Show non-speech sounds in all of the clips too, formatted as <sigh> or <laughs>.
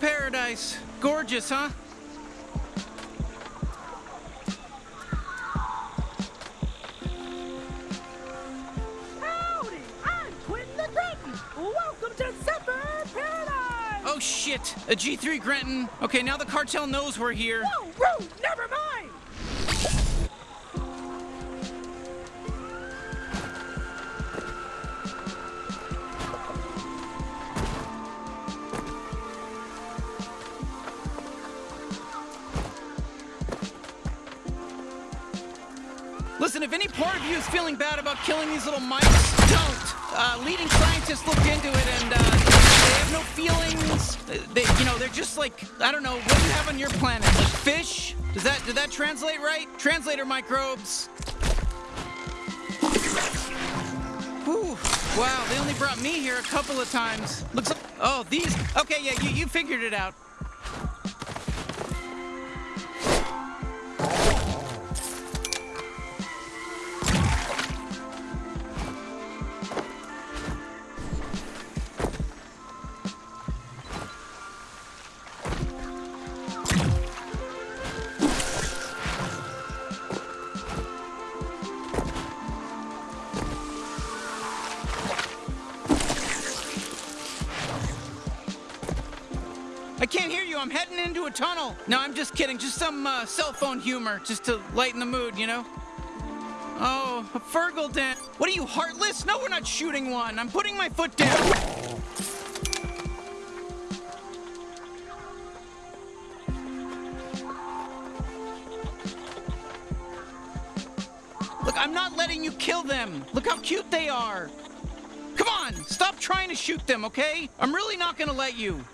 Paradise. Gorgeous, huh? Howdy! I'm Quentin the Grenton. Welcome to Zephyr Paradise! Oh shit! A G3 Grenton. Okay, now the cartel knows we're here. Whoa, these little mice, don't. Uh, leading scientists looked into it and uh, they have no feelings. They, you know, they're just like I don't know. What do you have on your planet? Like fish? Does that did that translate right? Translator microbes. Whew. Wow, they only brought me here a couple of times. Looks like. Oh, these. Okay, yeah, you, you figured it out. I'm heading into a tunnel. No, I'm just kidding. Just some uh, cell phone humor, just to lighten the mood, you know? Oh, a Fergal den. What are you, heartless? No, we're not shooting one. I'm putting my foot down. Look, I'm not letting you kill them. Look how cute they are. Come on, stop trying to shoot them, okay? I'm really not gonna let you.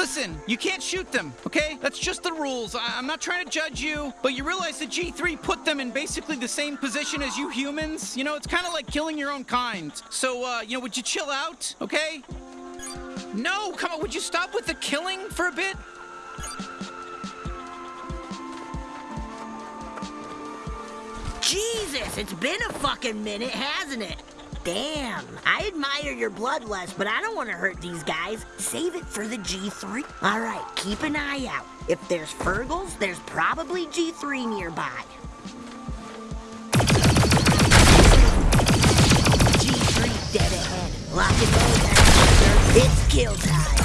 Listen, you can't shoot them, okay? That's just the rules. I- I'm not trying to judge you, but you realize that G3 put them in basically the same position as you humans? You know, it's kind of like killing your own kind. So, uh, you know, would you chill out, okay? No, come on, would you stop with the killing for a bit? Jesus, it's been a fucking minute, hasn't it? Damn, I admire your bloodlust, but I don't want to hurt these guys. Save it for the G3. All right, keep an eye out. If there's Fergals, there's probably G3 nearby. G3 dead ahead. Lock and load, It's kill time.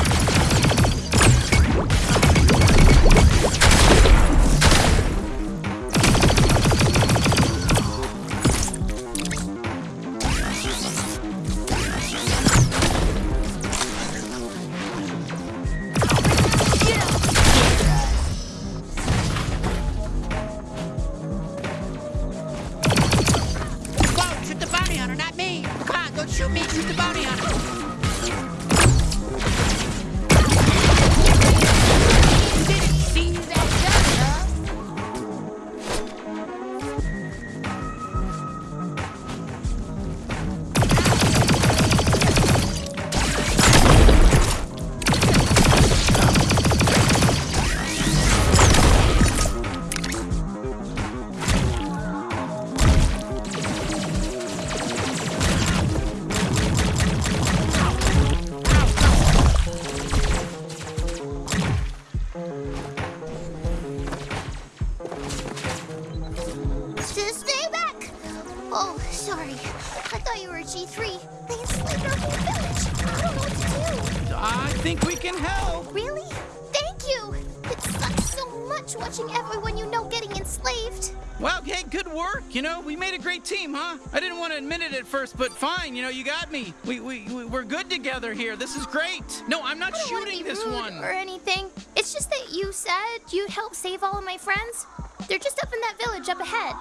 Here. This is great. No, I'm not I don't shooting this one. or anything. It's just that you said you'd help save all of my friends. They're just up in that village up ahead.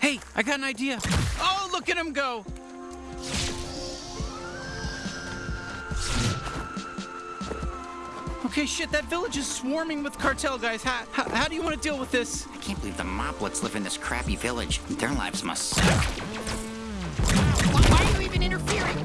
Hey, I got an idea. Oh, look at him go. Okay, shit, that village is swarming with cartel guys. How, how, how do you want to deal with this? I can't believe the moplets live in this crappy village. Their lives must suck. Why, why are you even interfering?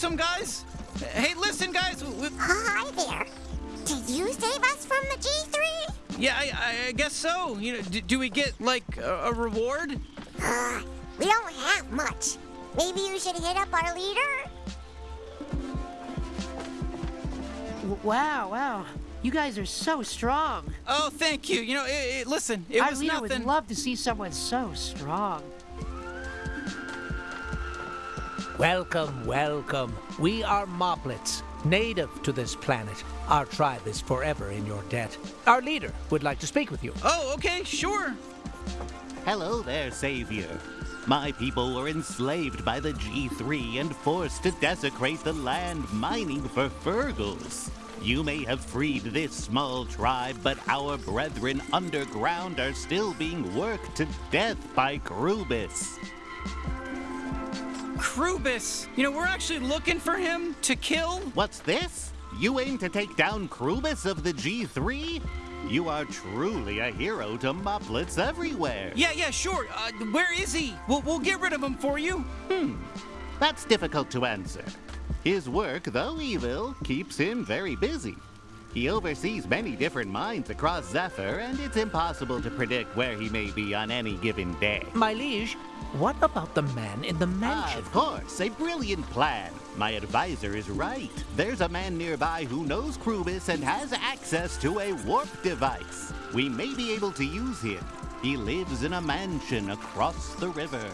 Some guys? Hey, listen, guys. We, we- Hi there. Did you save us from the G3? yeah, I, I- I guess so. You know, do, do we get like a, a reward? Uh, we don't have much. Maybe you should hit up our leader? Wow, wow. You guys are so strong. Oh, thank you. You know, it, it, listen, it Our was leader nothing. I would love to see someone so strong. Welcome, welcome. We are Moplets, native to this planet. Our tribe is forever in your debt. Our leader would like to speak with you. oh, okay, sure. Hello there, Savior. My people were enslaved by the G3 and forced to desecrate the land mining for Fergals. You may have freed this small tribe, but our brethren underground are still being worked to death by Krubus. Krubus. You know, we're actually looking for him to kill. What's this? You aim to take down Krubus of the G3? You are truly a hero to Moplets everywhere. Yeah, yeah, sure. Uh, where is he? We'll, we'll get rid of him for you. Hmm. That's difficult to answer. His work, though evil, keeps him very busy. He oversees many different mines across Zephyr, and it's impossible to predict where he may be on any given day. My liege, what about the man in the mansion? of course, a brilliant plan. My advisor is right. There's a man nearby who knows Krubus and has access to a warp device. We may be able to use him. He lives in a mansion across the river.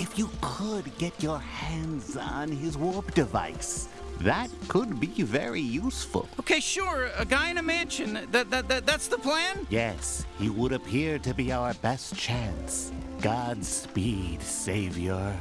If you could get your hands on his warp device, that could be very useful. Okay, sure. A guy in a mansion. That, that, that that's the plan? Yes, he would appear to be our best chance. Godspeed, Savior.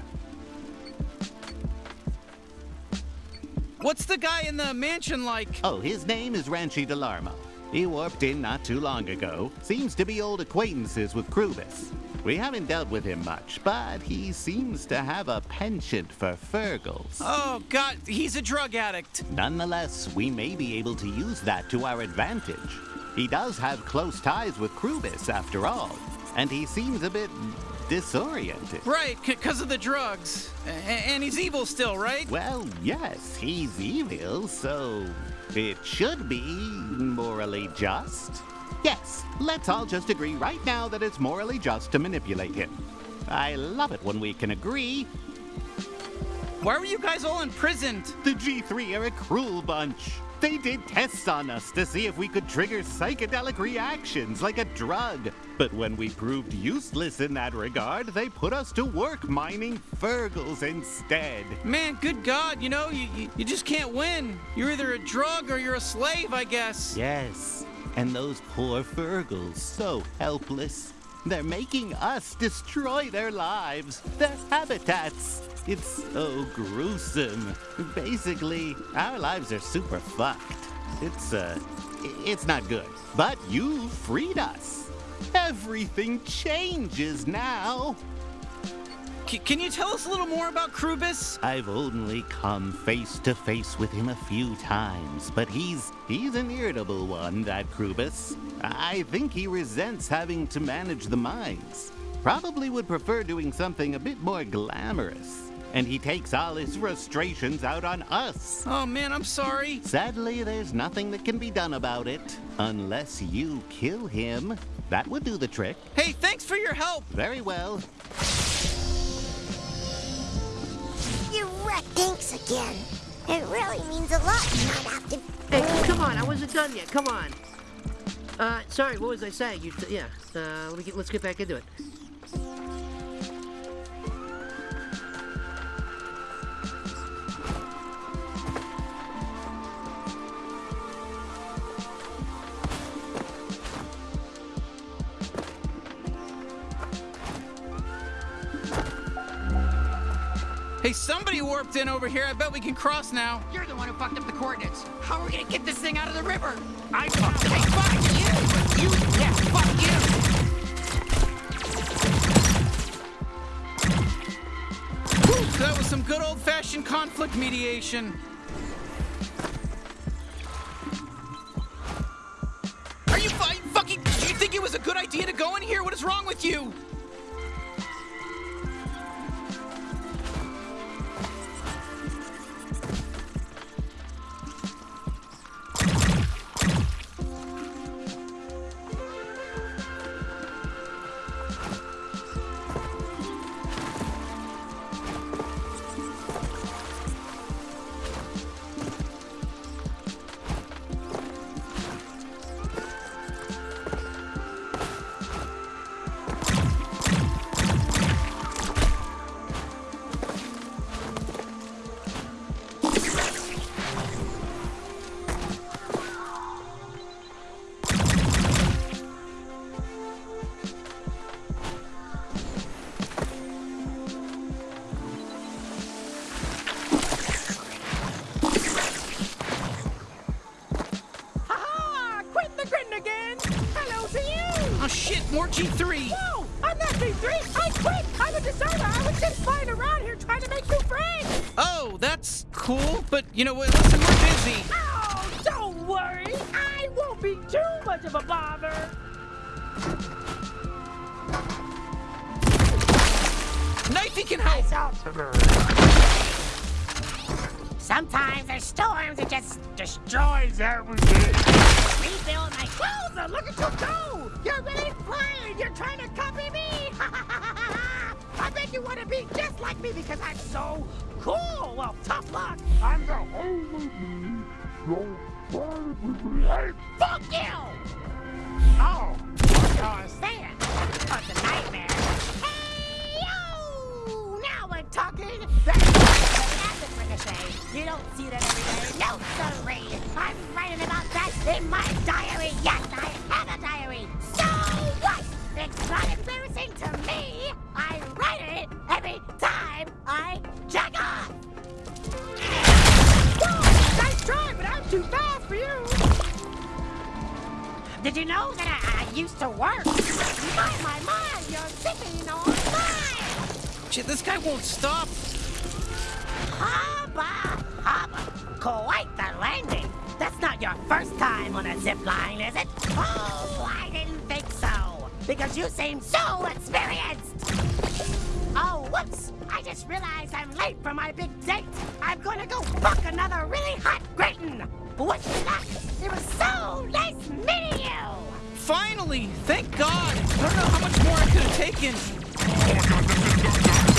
What's the guy in the mansion like? Oh, his name is Ranchi Delarmo. He warped in not too long ago. Seems to be old acquaintances with Krubus. We haven't dealt with him much, but he seems to have a penchant for Fergals. Oh, God, he's a drug addict. Nonetheless, we may be able to use that to our advantage. He does have close ties with Krubus, after all, and he seems a bit disoriented. Right, because of the drugs. A- and he's evil still, right? Well, yes, he's evil, so it should be morally just. Yes, let's all just agree right now that it's morally just to manipulate him. I love it when we can agree. Why were you guys all imprisoned? The G3 are a cruel bunch. They did tests on us to see if we could trigger psychedelic reactions like a drug. But when we proved useless in that regard, they put us to work mining Fergles instead. Man, good God, you know, you, you, you just can't win. You're either a drug or you're a slave, I guess. Yes, and those poor Fergles, so helpless. They're making us destroy their lives, their habitats. It's so gruesome. Basically, our lives are super fucked. It's, uh, it's not good. But you freed us. Everything changes now. C- can you tell us a little more about Krubus? I've only come face to face with him a few times, but he's he's an irritable one, that Krubus. I think he resents having to manage the mines. Probably would prefer doing something a bit more glamorous. And he takes all his frustrations out on us. Oh man, I'm sorry. Sadly, there's nothing that can be done about it. Unless you kill him. That would do the trick. Hey, thanks for your help. Very well. Thanks again. It really means a lot you not have to. Hey, come on, I wasn't done yet. Come on. Uh, sorry, what was I saying? You, yeah. Uh, let me get, let's get back into it. Hey, somebody warped in over here. I bet we can cross now. You're the one who fucked up the coordinates. How are we gonna get this thing out of the river? I fucked it. Hey, fuck you! You, yeah, fuck you! Whew, that was some good old-fashioned conflict mediation. Are you fu- fucking? Did you think it was a good idea to go in here? What is wrong with you? Destroys everything. Rebuild my clothes. Look at you go! You're really flying. You're trying to copy me. <laughs> I bet you want to be just like me because I'm so cool. Well, tough luck. I'm the only me. Hey, fuck you! Oh, you're saying oh, it's a nightmare. Hey, yo! Now we're talking. You don't see that every day. No, sorry. I'm writing about that in my diary. Yes, I have a diary. So what? It's not embarrassing to me. I write it every time I jack off. Whoa, nice try, but I'm too fast for you. Did you know that I, I used to work? My, my, my, you're sipping on mine. Shit, this guy won't stop. Hubba, hubba. Quite the landing. That's not your first time on a zip line, is it? Oh, I didn't think so. Because you seem so experienced. Oh, whoops. I just realized I'm late for my big date. I'm gonna go fuck another really hot Grayton. Wish me luck. It was so nice meeting you. Finally, thank God. I don't know how much more I could have taken. <laughs>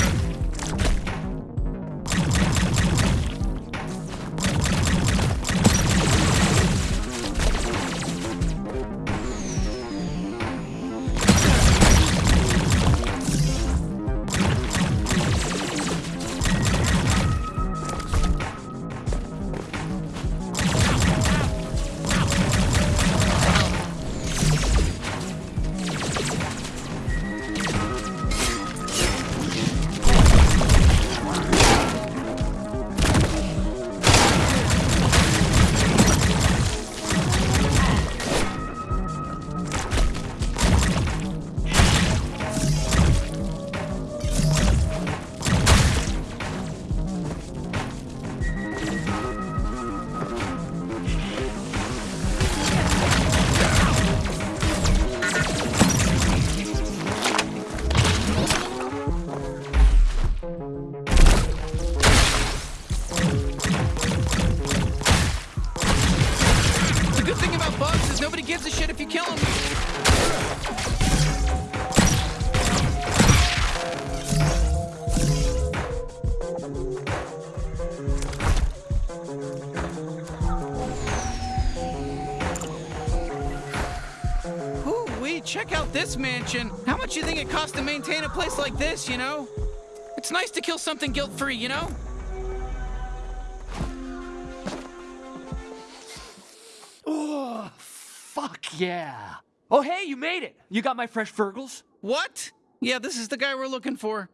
this mansion. How much you think it costs to maintain a place like this, you know? It's nice to kill something guilt-free, you know? Oh, fuck yeah. Oh, hey, you made it. You got my fresh Fergles? What? Yeah, this is the guy we're looking for.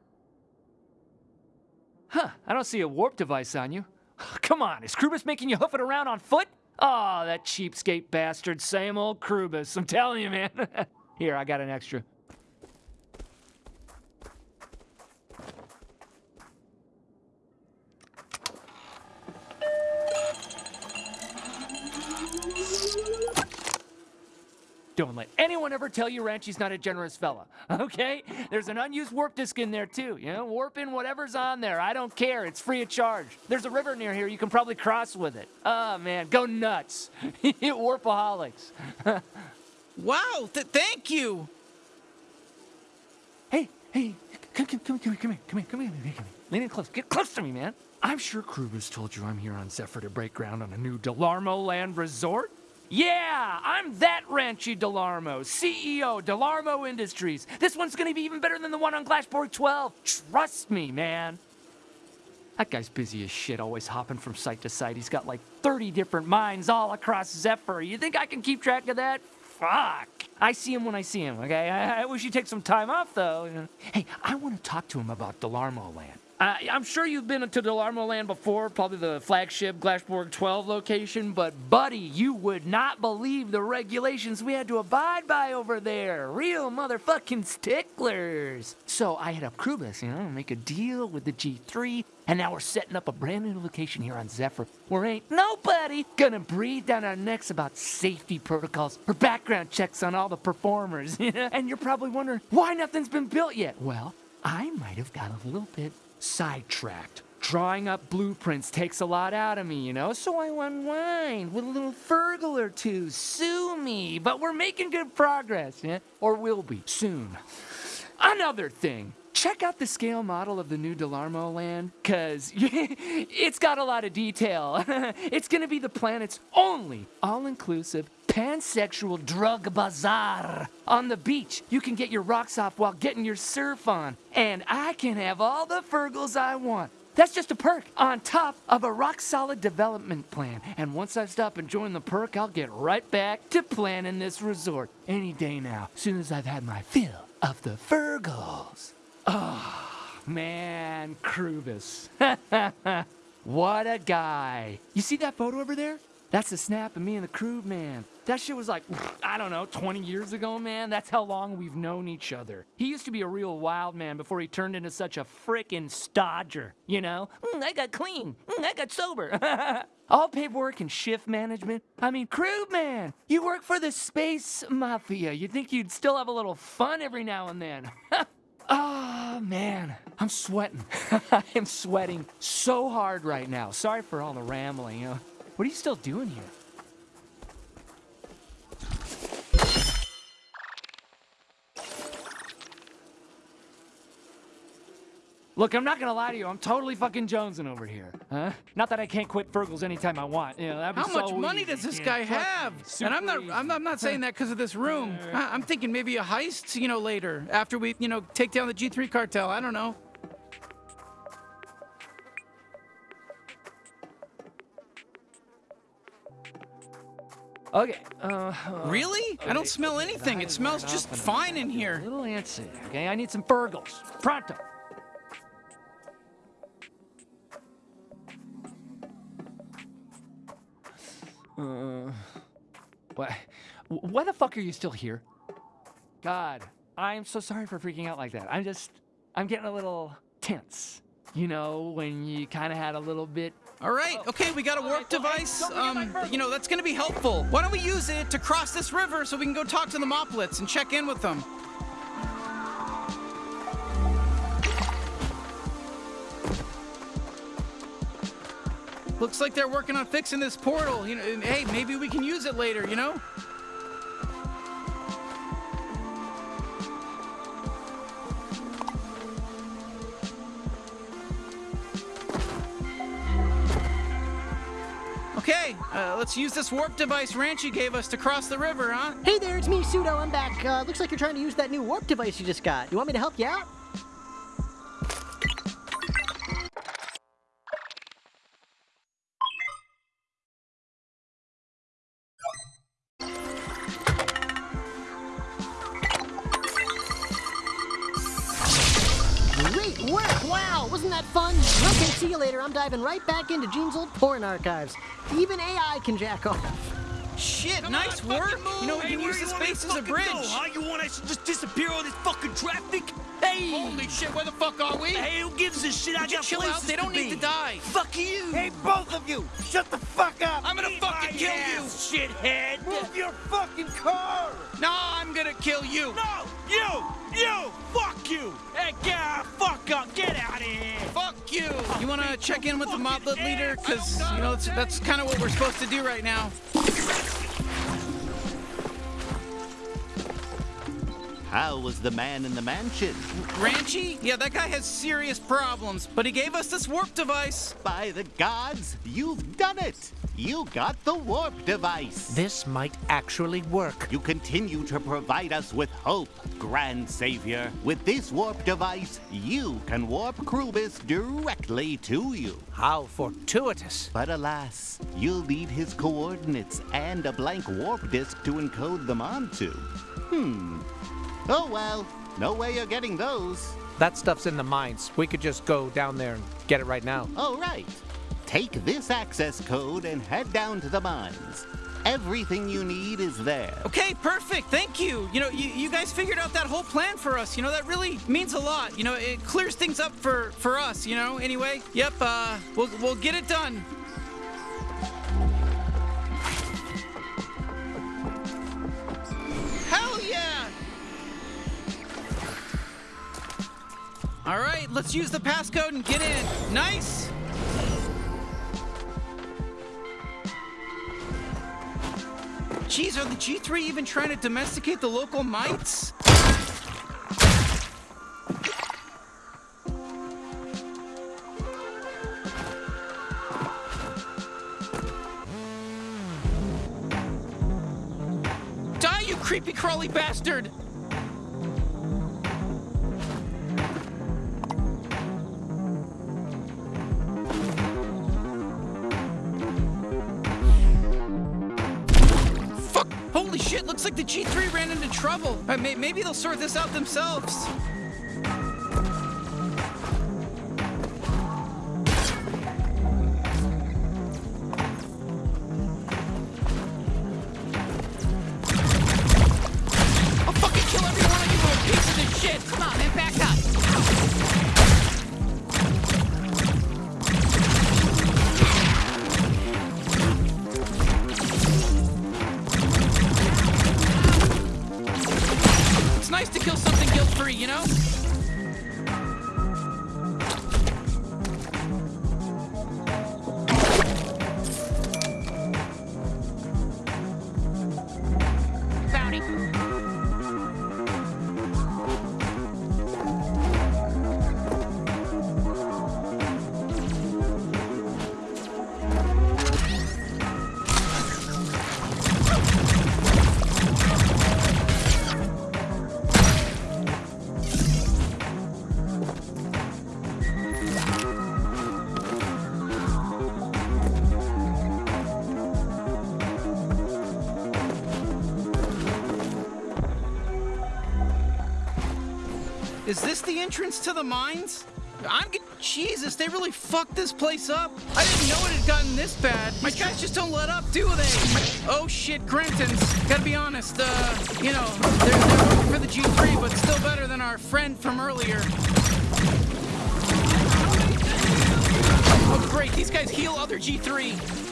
Huh, I don't see a warp device on you. <sighs> Come on, is Krubus making you hoof it around on foot? Oh, that cheapskate bastard. Same old Krubus. I'm telling you, man. <laughs> Here, I got an extra. Don't let anyone ever tell you Ranchi's not a generous fella, <laughs> okay? There's an unused warp disk in there too, you know? Warp in whatever's on there. I don't care. It's free of charge. There's a river near here. You can probably cross with it. Oh, man, go nuts. <laughs> Warpaholics. <laughs> Wow, th- thank you. hey, hey, come, come, come, come come here, come here, come here, come here, come here. Lean in close. Get close to me, man. I'm sure Krubus told you I'm here on Zephyr to break ground on a new Delarmo Land Resort. Yeah, I'm that Ranchi Delarmo, CEO, Delarmo Industries. This one's gonna be even better than the one on Glashborg 12. Trust me, man. That guy's busy as shit, always hopping from site to site. He's got like 30 different mines all across Zephyr. You think I can keep track of that? Fuck. I see him when I see him, okay? I, I wish he'd take some time off, though. Hey, I want to talk to him about Delarmo Land. Uh, I'm sure you've been to Delarmo Land before, probably the flagship Glashborg 12 location, but buddy, you would not believe the regulations we had to abide by over there. Real motherfucking sticklers. So I hit up Krubus, you know, make a deal with the G3, and now we're setting up a brand new location here on Zephyr where ain't nobody gonna breathe down our necks about safety protocols or background checks on all the performers. <laughs> And you're probably wondering why nothing's been built yet. Well, I might have got a little bit sidetracked. Drawing up blueprints takes a lot out of me, you know, so I unwind with a little Fergal or two. Sue me, but we're making good progress, yeah? Or will be soon. Another thing. Check out the scale model of the new Delarmo land, cause <laughs> it's got a lot of detail. <laughs> it's gonna be the planet's only all-inclusive pansexual drug bazaar. On the beach, you can get your rocks off while getting your surf on. And I can have all the Fergles I want. That's just a perk on top of a rock solid development plan. And once I stop enjoying the perk, I'll get right back to planning this resort any day now, soon as I've had my fill of the Fergles. Oh, man, Krubus. <laughs> what a guy. You see that photo over there? That's a snap of me and the crew, man. That shit was like, <sighs> I don't know, 20 years ago, man. That's how long we've known each other. He used to be a real wild man before he turned into such a frickin' stodger, you know? Mm, I got clean. Mm, I got sober. <laughs> All paperwork and shift management. I mean, crew man, you work for the space mafia. You'd think you'd still have a little fun every now and then. <laughs> Ah, man, I'm sweating. <laughs> I am sweating so hard right now. Sorry for all the rambling. You know. What are you still doing here? Look, I'm not gonna lie to you. I'm totally fucking jonesing over here. Huh? Not that I can't quit Fergles anytime I want. You know, that'd be How much money easy. does this guy have? And I'm not. I'm not, I'm not saying that because of this room. <laughs> I- I'm thinking maybe a heist, you know, later after we, you know, take down the G3 cartel. I don't know. Okay. Uh, Really? I don't smell anything. It smells just fine in here. A little antsy. Okay, I need some Fergles. Pronto. Uh, what? Why the fuck are you still here? God, I'm so sorry for freaking out like that. I'm just, I'm getting a little tense. You know, when you kind of had a little bit. All right. Okay, we got a warp device. Um, you know, that's gonna be helpful. Why don't we use it to cross this river so we can go talk to the Moplets and check in with them? Looks like they're working on fixing this portal. You know, hey, maybe we can use it later. You know? Okay, Uh, let's use this warp device Ranchi gave us to cross the river, huh? Hey there, it's me, Pseudo. I'm back. Uh, looks like you're trying to use that new warp device you just got. You want me to help you out? Right back into Gene's old porn archives. Even AI can jack off. Shit, nice work. You know, we can use this space as a bridge. Huh? You want us to just disappear all this fucking traffic? Hey! Holy shit, where the fuck are we? Hey, who gives a shit? I Would you got chill places out? They don't to need be. to die. Fuck you! Hey, both of you! Shut the fuck up! I'm gonna Eat fucking my kill ass, shithead! Move your fucking car! you. No, I'm gonna kill you. No! You! You! Fuck you! Hey, God, fuck up! Get out of here! Fuck you. You wanna check in with the moplet leader? Cause, you know, that's, that's kind of what we're supposed to do right now. How was the man in the mansion? Ranchi? Yeah, that guy has serious problems, but he gave us this warp device. By the gods, you've done it! You got the warp device! This might actually work. You continue to provide us with hope, Grand Savior. With this warp device, you can warp Krubus directly to you. How fortuitous. But alas, you'll need his coordinates and a blank warp disk to encode them onto. Hmm. Oh well, no way you're getting those. That stuff's in the mines. We could just go down there and get it right now. Oh, right. Take this access code and head down to the mines. Everything you need is there. Okay, perfect. Thank you. You know, you, you guys figured out that whole plan for us. You know, that really means a lot. You know, it clears things up for for us. You know. Anyway, yep. Uh, we'll we'll get it done. All right, let's use the passcode and get in. Nice. Geez, are the G3 even trying to domesticate the local mites? Die, you creepy crawly bastard! Shit, looks like the G3 ran into trouble. Uh, may- maybe they'll sort this out themselves. To the mines? I'm Jesus, they really fucked this place up. I didn't know it had gotten this bad. My guys just don't let up, do they? Oh shit, Grentons. Gotta be honest, uh, you know, they're, they're for the G3, but still better than our friend from earlier. Oh great, these guys heal other G3.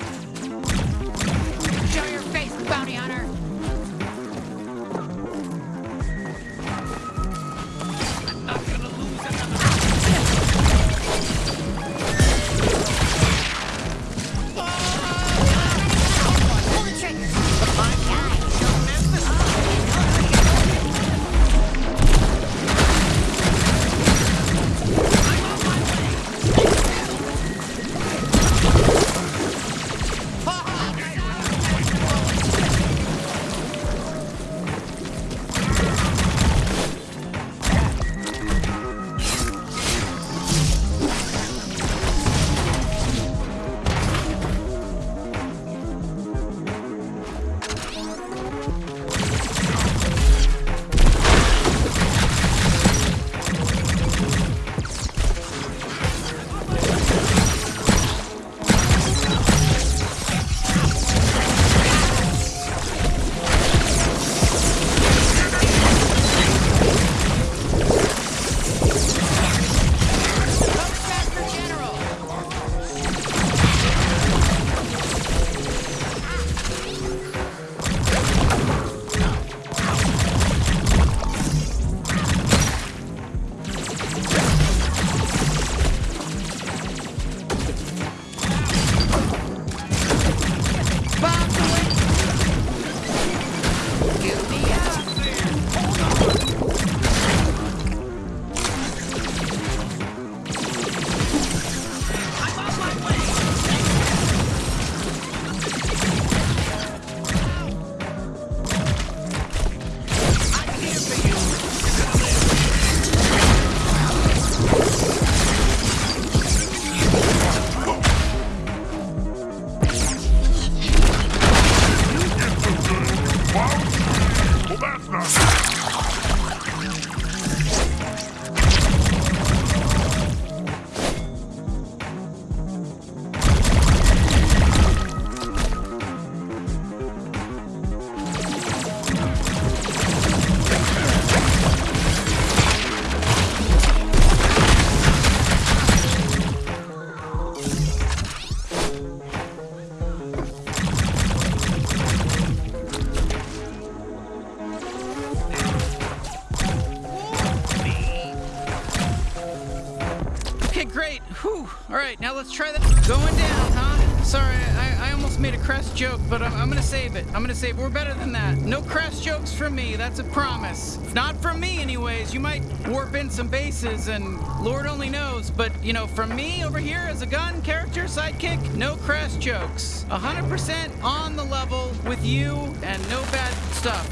We're better than that. No crest jokes from me. That's a promise. Not from me, anyways. You might warp in some bases, and Lord only knows. But you know, from me over here as a gun character sidekick, no crest jokes. 100% on the level with you, and no bad stuff.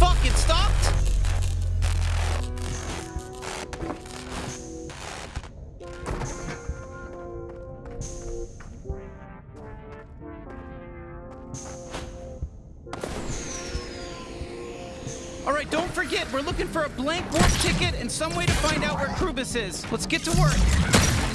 Fuck! It stopped. Find out where Krubus is. Let's get to work.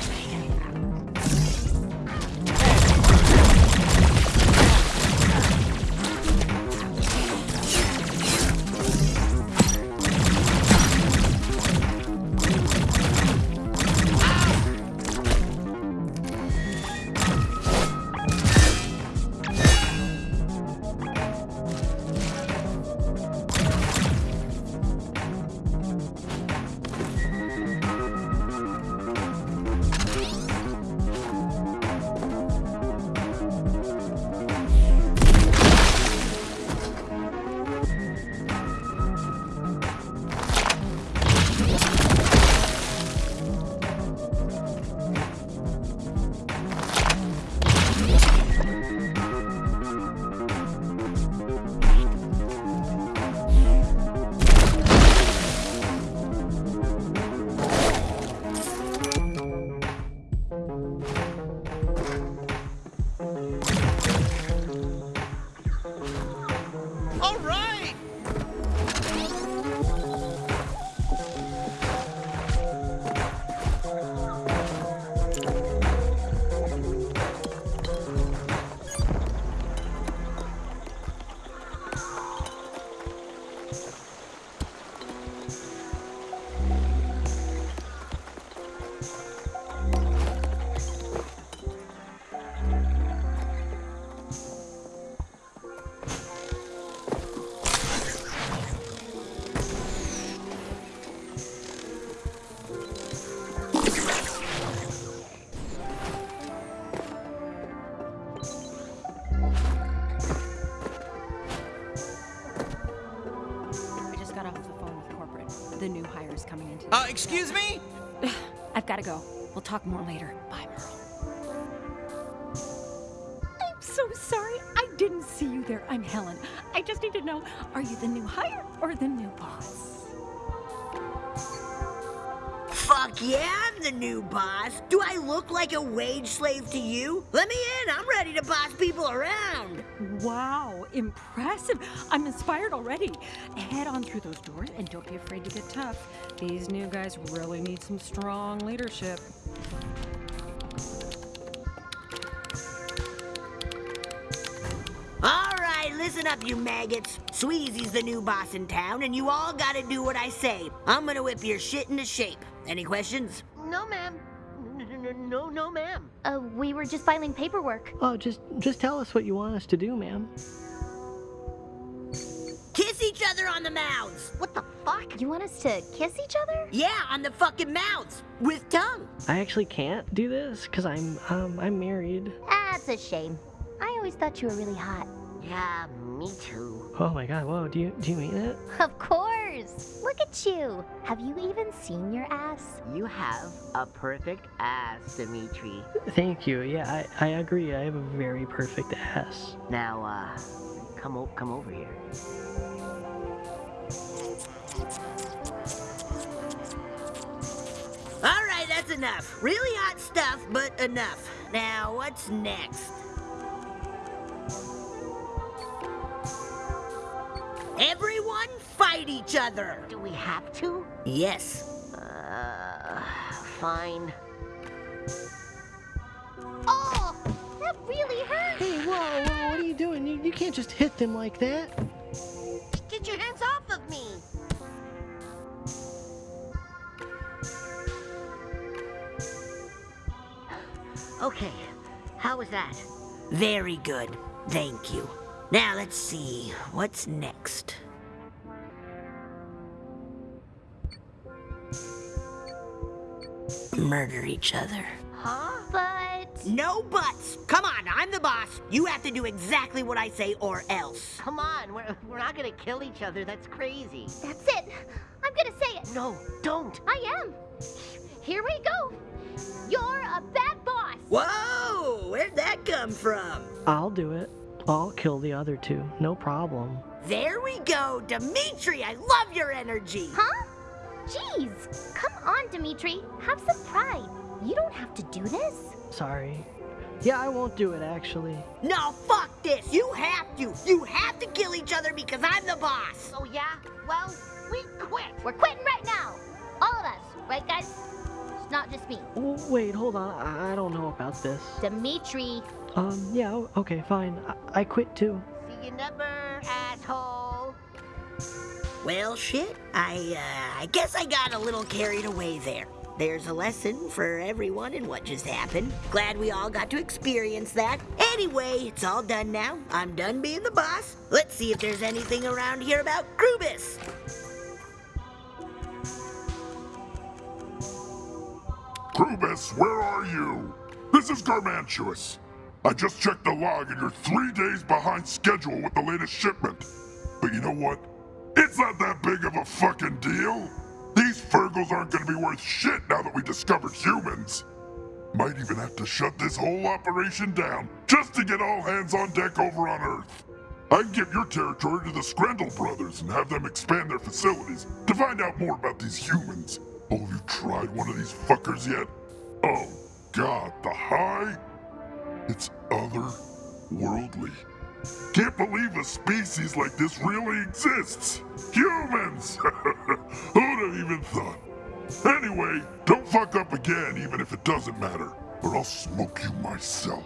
Excuse me? <sighs> I've got to go. We'll talk more later. Bye, Merle. I'm so sorry. I didn't see you there. I'm Helen. I just need to know are you the new hire or the new boss? Fuck yeah, I'm the new boss. Do I look like a wage slave to you? Let me in. I'm ready to boss people around. Wow, impressive. I'm inspired already. Head on through those doors and don't be afraid to get tough. These new guys really need some strong leadership. All right, listen up, you maggots. Sweezy's the new boss in town, and you all gotta do what I say. I'm gonna whip your shit into shape. Any questions? No, ma'am. No, no, no, ma'am. Uh, we were just filing paperwork. Oh, just just tell us what you want us to do, ma'am. Kiss each other on the mouths. What the fuck? You want us to kiss each other? Yeah, on the fucking mouths. With tongue. I actually can't do this because I'm um I'm married. That's a shame. I always thought you were really hot. Yeah, me too. Oh my god, whoa, do you do you mean it? Of course. Look at you. Have you even seen your ass? You have a perfect ass, Dimitri. Thank you. Yeah, I, I agree. I have a very perfect ass. Now, uh, come o- come over here. All right, that's enough. Really hot stuff, but enough. Now, what's next? Everyone fight each other. Do we have to? Yes. Uh, fine. Oh, that really hurt. Hey, whoa, whoa, what are you doing? You, you can't just hit them like that. Get your hands off of me! Okay, how was that? Very good. Thank you. Now, let's see. What's next? murder each other. Huh? But No buts. Come on, I'm the boss. You have to do exactly what I say or else. Come on, we're, we're not gonna kill each other. That's crazy. that's it. I'm gonna say it. No, don't. I am. Here we go. You're a bad boss. Whoa, where'd that come from? I'll do it. I'll kill the other two. No problem. There we go, Dimitri. I love your energy. Huh? Jeez. Come on, Dimitri. Have some pride. You don't have to do this. Sorry. Yeah, I won't do it actually. No, fuck this. You have to. You have to kill each other because I'm the boss. Oh, yeah? Well, we quit. We're quitting right now. All of us. Right, guys? It's not just me. W- Wait, hold on. I, I don't know about this. Dimitri. Um, yeah, okay, fine. I, I quit too. See you never, asshole. Well, shit. I, uh, I guess I got a little carried away there. There's a lesson for everyone in what just happened. Glad we all got to experience that. Anyway, it's all done now. I'm done being the boss. Let's see if there's anything around here about Krubus. Krubus, where are you? This is Garmantuous. I just checked the log and you're three days behind schedule with the latest shipment. But you know what? It's not that big of a fucking deal. These Fergles aren't gonna be worth shit now that we discovered humans. Might even have to shut this whole operation down just to get all hands on deck over on Earth. I can give your territory to the Scrandle brothers and have them expand their facilities to find out more about these humans. Oh, have you tried one of these fuckers yet? Oh, God, the high? It's otherworldly. Can't believe a species like this really exists. Humans! <laughs> Who'd have even thought? Anyway, don't fuck up again, even if it doesn't matter, or I'll smoke you myself.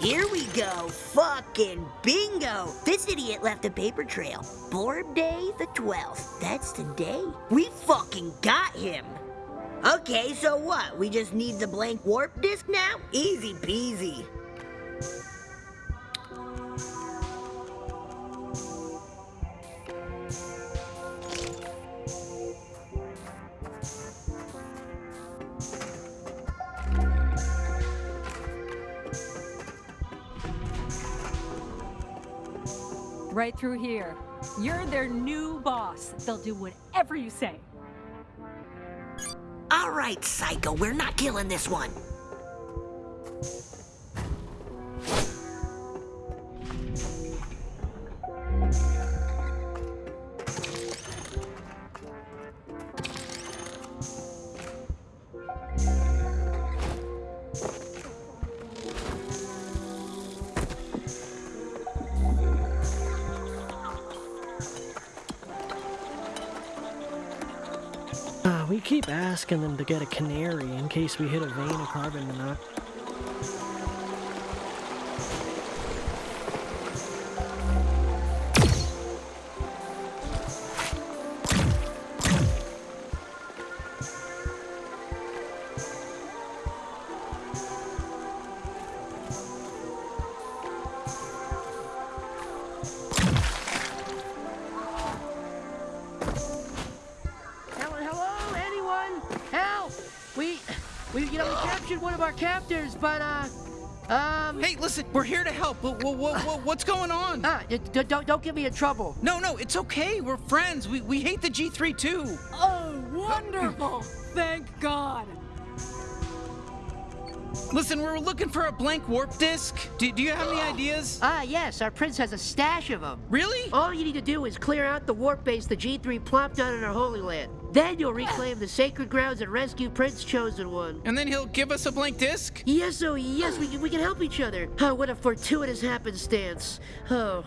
Here we go. Fucking bingo. This idiot left a paper trail. Borb Day the 12th. That's today. We fucking got him. Okay, so what? We just need the blank warp disk now? Easy peasy. Right through here. You're their new boss. They'll do whatever you say. All right, Psycho, we're not killing this one. We keep asking them to get a canary in case we hit a vein of carbon monoxide. What, what, what, what's going on? Ah, d- d- don't don't get me in trouble. No, no, it's okay. We're friends. We, we hate the G3 too. Oh, wonderful! Thank God. Listen, we're looking for a blank warp disk. Do, do you have any <gasps> ideas? Ah, yes, our prince has a stash of them. Really? All you need to do is clear out the warp base the G3 plopped down in our Holy Land. Then you'll reclaim the sacred grounds and rescue Prince Chosen One. And then he'll give us a blank disk? Yes, oh yes, we, can- we can help each other. Oh, what a fortuitous happenstance. Oh.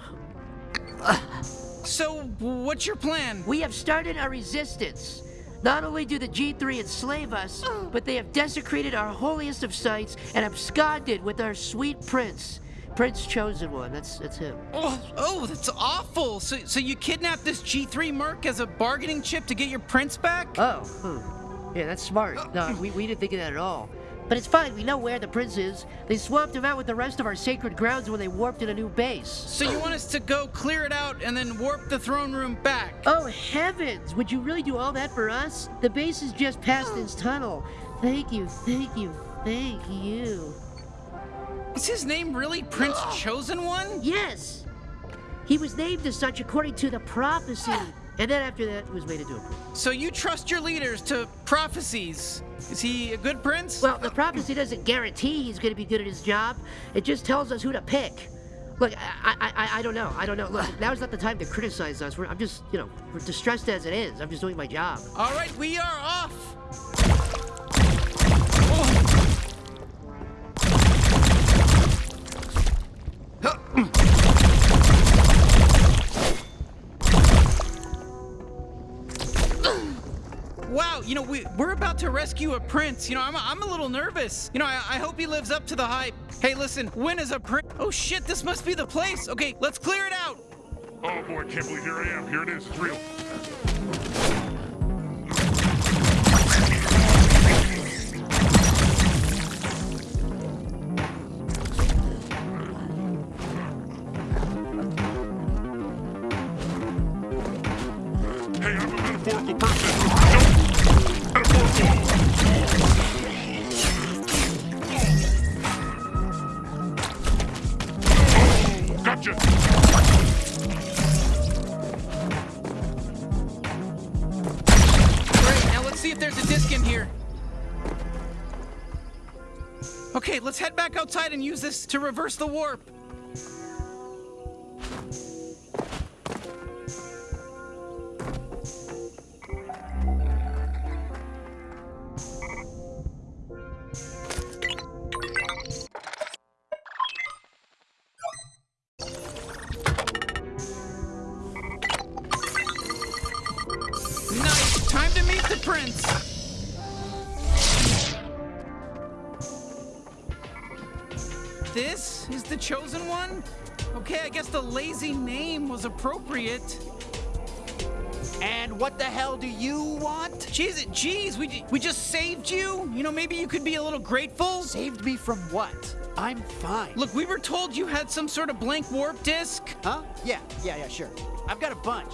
So, what's your plan? We have started a resistance. Not only do the G3 enslave us, but they have desecrated our holiest of sites and absconded with our sweet prince. Prince Chosen One, that's that's him. Oh, oh, that's awful. So, so you kidnapped this G3 merc as a bargaining chip to get your prince back? Oh, hmm. Yeah, that's smart. No, we, we didn't think of that at all. But it's fine, we know where the prince is. They swapped him out with the rest of our sacred grounds when they warped in a new base. So you want us to go clear it out and then warp the throne room back? Oh heavens! Would you really do all that for us? The base is just past this tunnel. Thank you, thank you, thank you. Is his name really Prince <gasps> Chosen One? Yes! He was named as such according to the prophecy. <gasps> And then after that, he was made into a prince. So you trust your leaders to prophecies. Is he a good prince? Well, the prophecy doesn't guarantee he's going to be good at his job. It just tells us who to pick. Look, I, I, I, I don't know. I don't know. Look, now's not the time to criticize us. We're, I'm just, you know, we're distressed as it is. I'm just doing my job. All right, we are off. Wow, you know, we, we're about to rescue a prince. You know, I'm, I'm a little nervous. You know, I, I hope he lives up to the hype. Hey, listen, when is a prince? Oh shit, this must be the place. Okay, let's clear it out. Oh boy, can't believe here I am. Here it is. It's real. In here. Okay, let's head back outside and use this to reverse the warp. Appropriate. And what the hell do you want? Jeez, jeez, we, we just saved you. You know, maybe you could be a little grateful. Saved me from what? I'm fine. Look, we were told you had some sort of blank warp disk. Huh? Yeah, yeah, yeah, sure. I've got a bunch.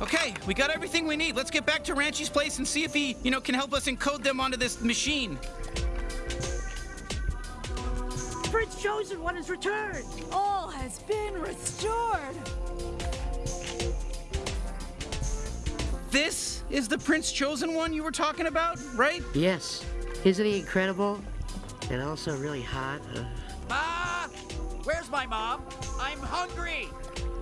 Okay, we got everything we need. Let's get back to Ranchi's place and see if he, you know, can help us encode them onto this machine. Prince Chosen One has returned! All has been restored. This is the Prince Chosen One you were talking about, right? Yes. Isn't he incredible? And also really hot. Uh, Ah! Where's my mom? I'm hungry.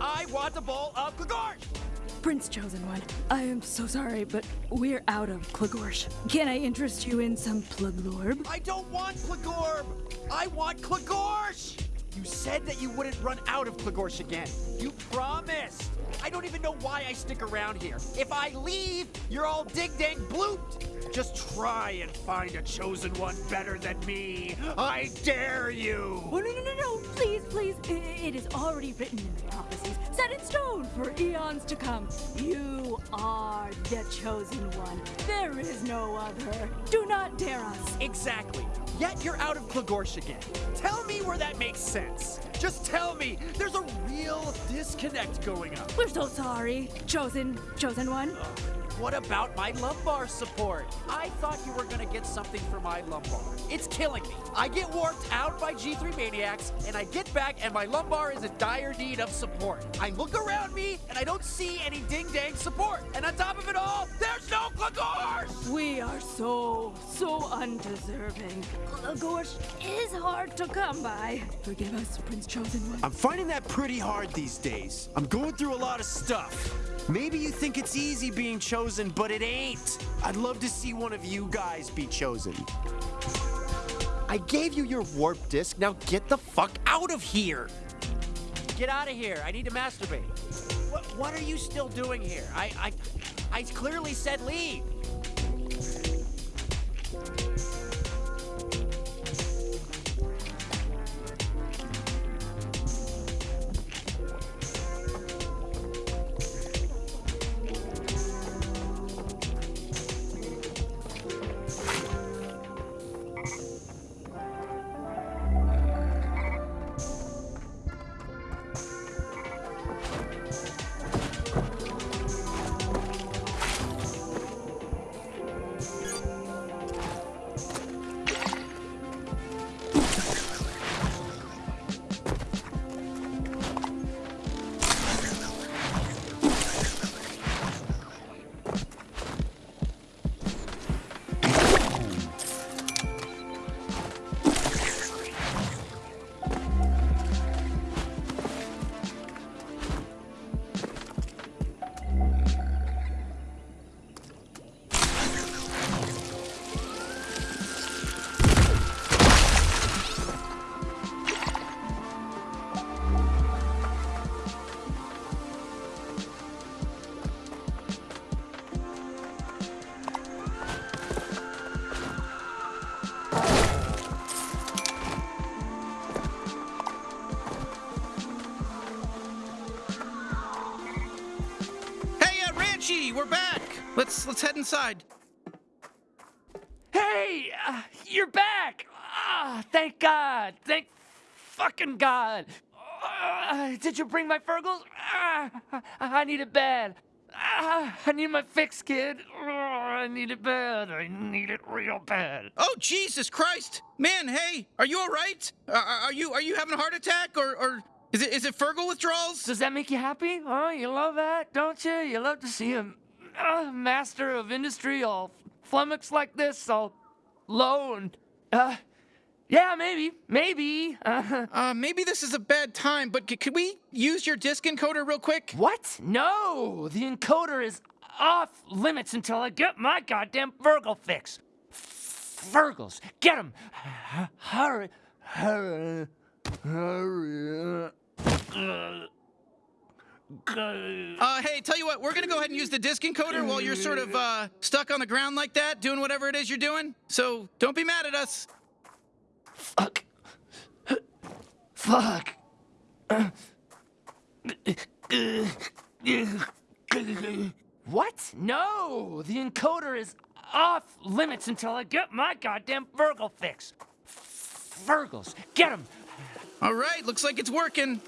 I want a bowl of Glagorsh. Prince Chosen One, I am so sorry, but we're out of Klagorsh. Can I interest you in some Pluglorb? I don't want Klagorb. I want Klagorsh. You said that you wouldn't run out of Klagorsh again. You promised. I don't even know why I stick around here. If I leave, you're all dig dang blooped. Just try and find a chosen one better than me. I dare you. Oh, no, no, no, no, please, please. It is already written in the prophecies, set in stone for eons to come. You are the chosen one. There is no other. Do not dare us. Exactly. Yet you're out of Klagorsh again. Tell me where that makes sense. Just tell me. There's a real disconnect going on. We're so sorry, chosen, chosen one. What about my lumbar support? I thought you were gonna get something for my lumbar. It's killing me. I get warped out by G3 maniacs, and I get back, and my lumbar is in dire need of support. I look around me, and I don't see any ding dang support. And on top of it all, there's no Glagorsh! We are so, so undeserving. Glagorsh is hard to come by. Forgive us, Prince Chosen One. I'm finding that pretty hard these days. I'm going through a lot of stuff. Maybe you think it's easy being chosen, but it ain't. I'd love to see one of you guys be chosen. I gave you your warp disk. Now get the fuck out of here. Get out of here. I need to masturbate. What, what are you still doing here? I, I, I clearly said leave. Thank God. Thank fucking God. Uh, did you bring my Fergles? Ah, I need it bad. Ah, I need my fix, kid. Oh, I need it bad. I need it real bad. Oh Jesus Christ, man! Hey, are you all right? Are, are you are you having a heart attack or or is it is it Fergle withdrawals? Does that make you happy? Oh, you love that, don't you? You love to see a uh, master of industry all flummoxed like this, all low and uh, yeah, maybe, maybe. Uh, <laughs> uh, maybe this is a bad time, but c- could we use your disk encoder real quick? What? No, the encoder is off limits until I get my goddamn Virgil fix. Virgils, get him! Hurry, <sighs> hurry, hurry. Uh, hey, tell you what, we're gonna go ahead and use the disk encoder while you're sort of uh, stuck on the ground like that, doing whatever it is you're doing. So don't be mad at us. Fuck. Fuck. What? No! The encoder is off limits until I get my goddamn Virgil fix. Virgils, get him! All right, looks like it's working.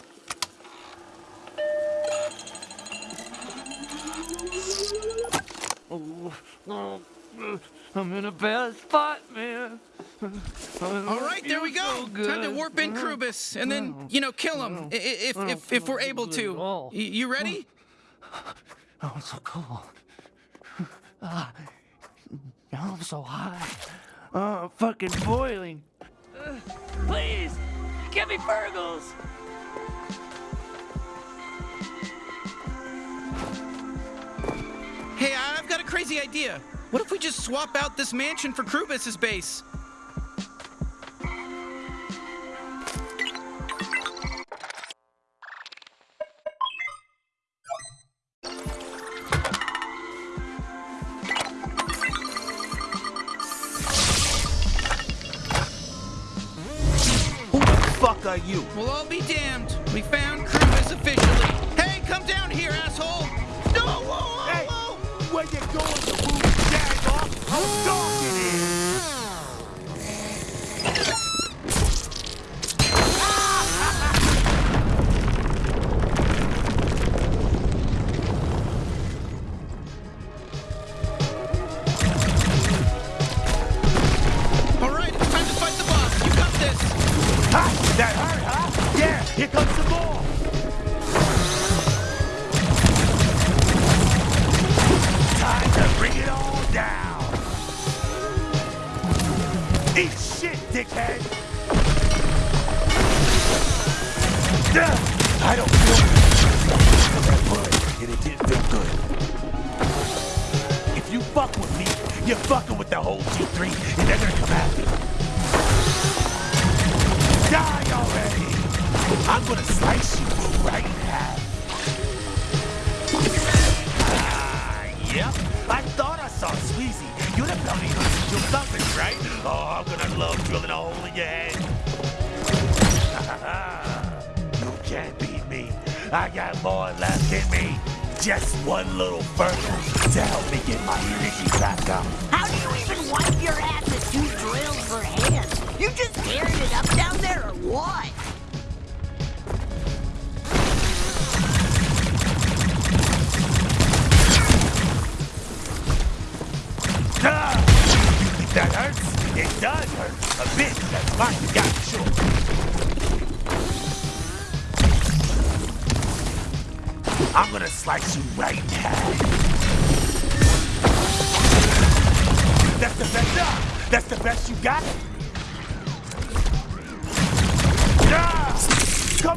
Oh, oh, oh. I'm in a bad spot, man. All right, there we go. Time to warp in Krubus and then you know kill him if if if we're able to. You ready? <sighs> Oh, it's so cold. Ah, now I'm so hot. Oh, I'm fucking boiling. Uh, <sighs> please, get me Virgils! Hey, I've got a crazy idea. What if we just swap out this mansion for Krubus's base? Who the fuck are you? Well, I'll be damned. We found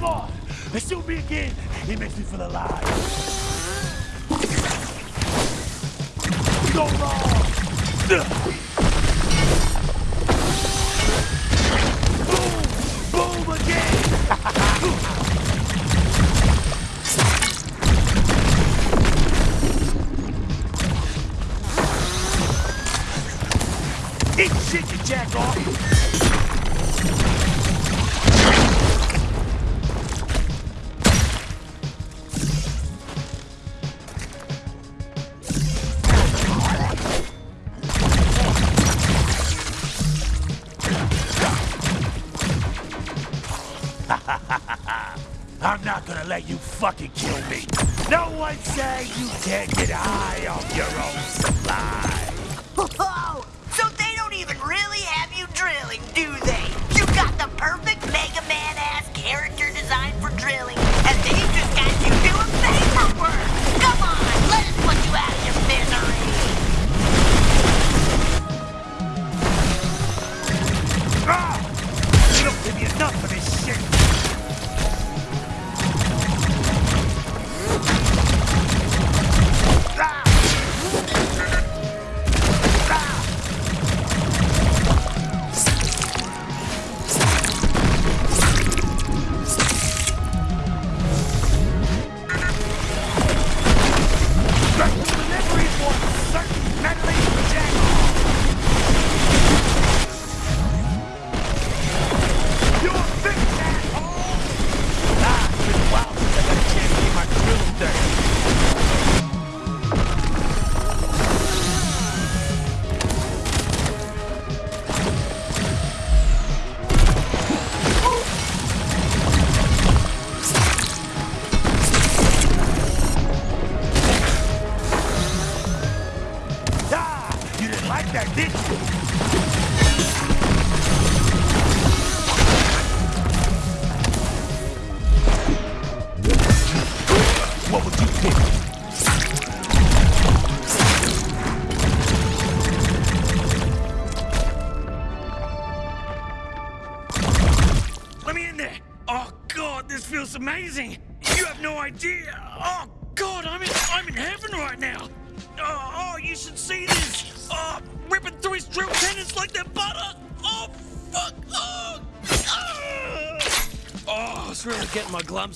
On, shoot me again. It makes me feel alive. Go wrong. Boom! Boom again! Eat shit, you jack off!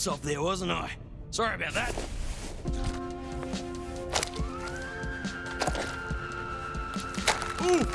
Getting off there, wasn't I? Sorry about that. Ooh,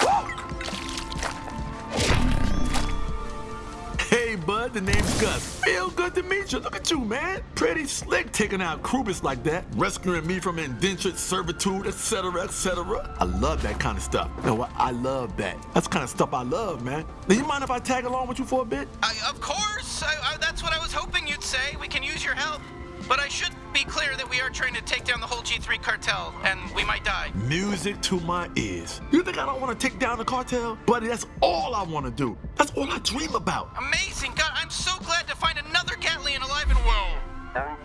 Hey, bud, the name's Gus. Feel good to meet you. Look at you, man. Pretty slick taking out Krubus like that, rescuing me from indentured servitude, etc., etc. I love that kind of stuff. You know what? I love that. That's the kind of stuff I love, man. Now, you mind if I tag along with you for a bit? I, of course. I, I, that's what I was hoping you'd say. We can use your help. But I should be clear that we are trying to take down the whole G3 cartel, and we might die. Music to my ears. You think I don't want to take down the cartel? Buddy, that's all I want to do. That's all I dream about. Amazing. God, I'm so glad to find another Gatlian alive and well. By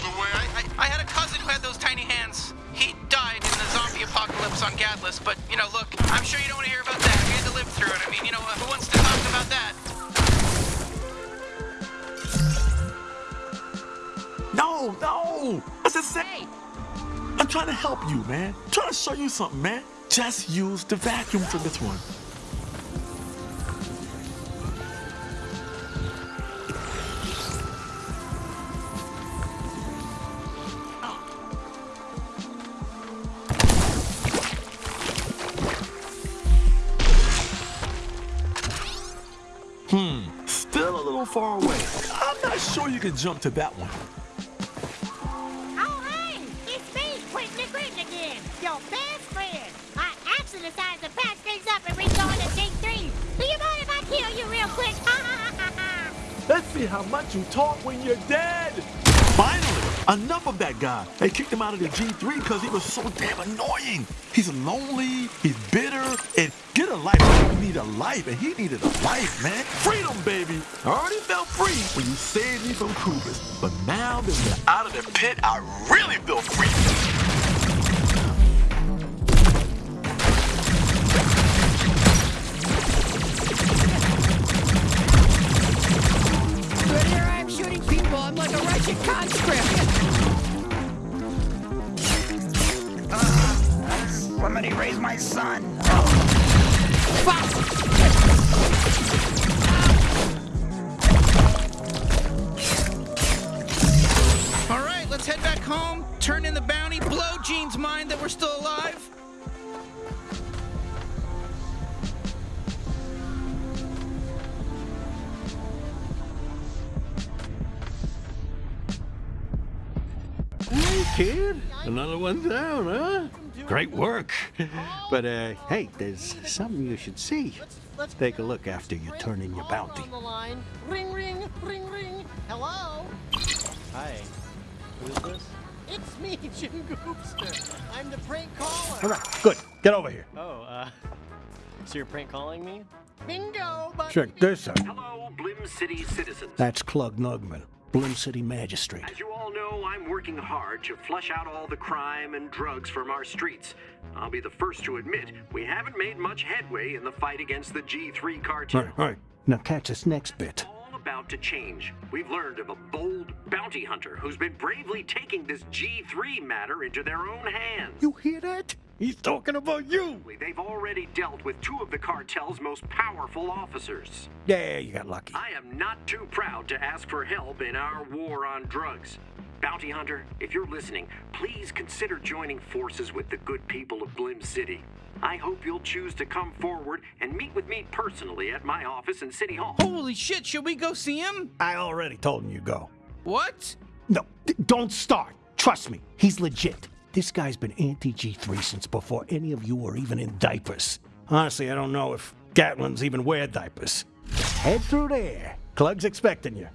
the way, I, I, I had a cousin who had those tiny hands. He died in the zombie apocalypse on Gatlas, but, you know, look, I'm sure you don't want to hear about that. We had to live through it. I mean, you know, who wants to talk about that? No, no. That's a say. I'm trying to help you, man. I'm trying to show you something, man. Just use the vacuum for this one. Hmm, still a little far away. Sure you can jump to that one. Oh, hey! It's me, Quentin the Quentin again, your best friend. I actually decided to patch things up and rejoin the G3. Do you mind if I kill you real quick? <laughs> Let's see how much you talk when you're dead. Finally, enough of that guy. They kicked him out of the G3 because he was so damn annoying. He's lonely, he's bitter, and life, and he needed a life, man. Freedom, baby. I already felt free when you saved me from Krubus, but now that we're out of the pit, I really feel free. But here I am shooting people. I'm like a Russian conscript. Ah, somebody raise my son. All right, let's head back home, turn in the bounty, blow Gene's mind that we're still alive. Hey, kid. Another one down, huh? Great work. <laughs> But, uh, hey, there's something you should see. let's Take a look after you turn in your bounty. on. Ring, ring, ring, ring. Hello? Hi. Who is this? It's me, Jim Goopster. I'm the prank caller. All right, good. Get over here. Oh, uh. So you're prank calling me? Bingo, but Check this out. Hello, Blim City citizens. That's Clug Nugman, Blim City Magistrate. As you all know, I'm working hard to flush out all the crime and drugs from our streets. I'll be the first to admit we haven't made much headway in the fight against the G3 cartel. Right, right. Now catch this next bit. All about to change. We've learned of a bold bounty hunter who's been bravely taking this G3 matter into their own hands. You hear that? He's talking about you. They've already dealt with two of the cartel's most powerful officers. Yeah, you got lucky. I am not too proud to ask for help in our war on drugs. Bounty Hunter, if you're listening, please consider joining forces with the good people of Blim City. I hope you'll choose to come forward and meet with me personally at my office in City Hall. Holy shit, should we go see him? I already told him you go. What? No, d- don't start. Trust me, he's legit. This guy's been anti G3 since before any of you were even in diapers. Honestly, I don't know if Gatlins even wear diapers. Head through there. Clug's expecting you.